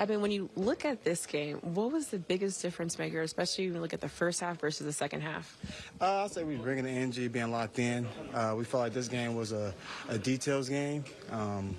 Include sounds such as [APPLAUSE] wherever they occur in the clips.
I mean, when you look at this game, what was the biggest difference maker, especially when you look at the first half versus the second half? Uh, I'd say we bringing the energy, being locked in. Uh, we felt like this game was a, a details game. Um,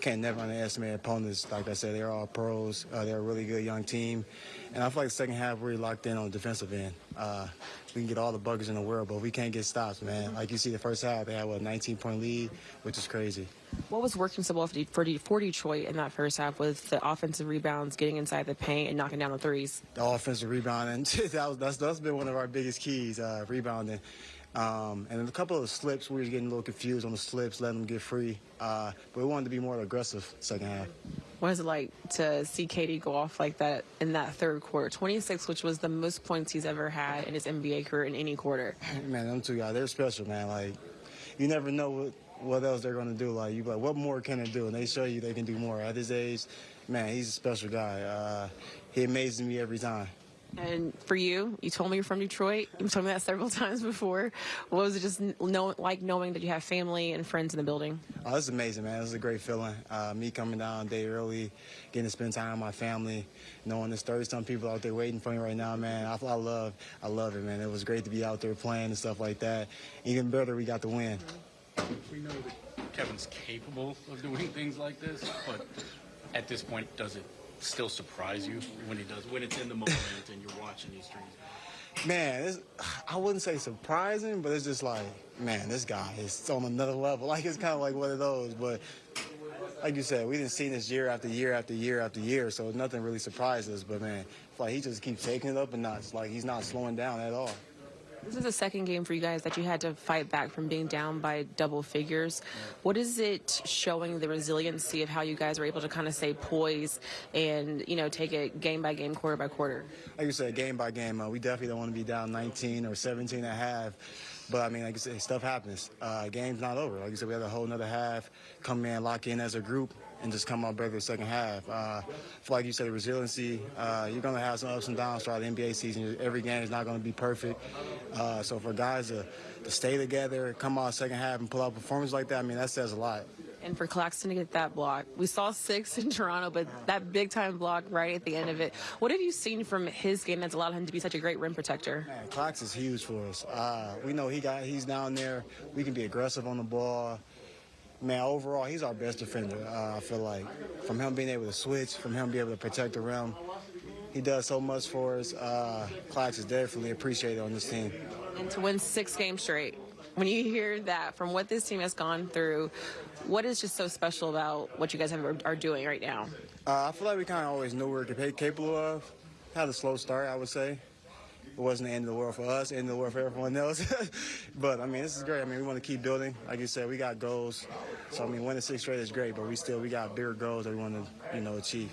can't never underestimate opponents. Like I said, they're all pros. Uh, they're a really good young team. And I feel like the second half we're locked in on the defensive end. Uh, we can get all the buggers in the world, but we can't get stops, man. Like you see the first half, they had what, a 19 point lead, which is crazy. What was working so well for, De- for, De- for Detroit in that first half with the offensive rebounds, getting inside the paint, and knocking down the threes? The offensive rebounding, [LAUGHS] that was, that's, that's been one of our biggest keys, uh, rebounding. Um, and a couple of the slips, we were getting a little confused on the slips, letting them get free. Uh, but we wanted to be more aggressive second half. What is it like to see KD go off like that in that third quarter? 26, which was the most points he's ever had in his NBA career in any quarter. [LAUGHS] Man, them two guys, they're special, man. Like, you never know what, what else they're going to do. Like, you like, what more can they do? And they show you they can do more. At his age, man, he's a special guy. Uh, he amazes me every time. And for you, you told me you're from Detroit. You've told me that several [LAUGHS] times before. What was it just know, like knowing that you have family and friends in the building? Oh, this is amazing, man. This is a great feeling. Uh, me coming down a day early, getting to spend time with my family, knowing there's 30 some people out there waiting for me right now, man. I, I love, I love it, man. It was great to be out there playing and stuff like that. Even better, we got the win. We know that Kevin's capable of doing things like this, but at this point, does it still surprise you when he does, when it's in the moment and you're watching these streams? Man, I wouldn't say surprising, but it's just like, man, this guy is on another level. [LAUGHS] Like it's kind of like one of those. But like you said, we didn't see this year after year after year after year, so nothing really surprises us. But man, like he just keeps taking it up a notch. Like he's not slowing down at all. This is the second game for you guys that you had to fight back from being down by double figures. What is it showing the resiliency of how you guys were able to kind of stay poised and, you know, take it game by game, quarter by quarter? Like you said, game by game, uh, we definitely don't want to be down 19 or 17 and a half. But I mean, like I said, stuff happens. Uh, game's not over. Like you said, we have a whole another half. Come in, lock in as a group, and just come out better the second half. Uh, like you said, resiliency. Uh, you're gonna have some ups and downs throughout the NBA season. Every game is not gonna be perfect. Uh, so for guys to, to stay together, come out second half, and pull out performance like that, I mean, that says a lot. And for Claxton to get that block, we saw six in Toronto, but that big time block right at the end of it. What have you seen from his game that's allowed him to be such a great rim protector? Man, Clax is huge for us. Uh, we know he got he's down there. We can be aggressive on the ball. Man, overall, he's our best defender. Uh, I feel like from him being able to switch, from him being able to protect the rim, he does so much for us. Uh, Clax is definitely appreciated on this team. And to win six games straight. When you hear that from what this team has gone through, what is just so special about what you guys have, are doing right now? Uh, I feel like we kind of always knew we were capable of. Had a slow start, I would say. It wasn't the end of the world for us, end of the world for everyone else. [LAUGHS] but I mean, this is great. I mean, we want to keep building. Like you said, we got goals. So I mean, winning six straight is great, but we still we got bigger goals that we want to you know achieve.